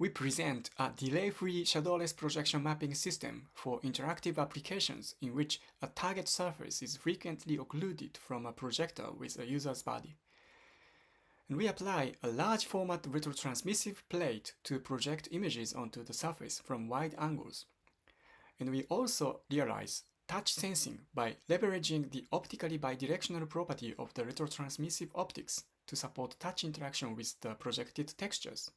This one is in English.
we present a delay-free shadowless projection mapping system for interactive applications in which a target surface is frequently occluded from a projector with a user's body. And we apply a large format retrotransmissive plate to project images onto the surface from wide angles. And we also realize touch sensing by leveraging the optically bidirectional property of the retrotransmissive optics to support touch interaction with the projected textures.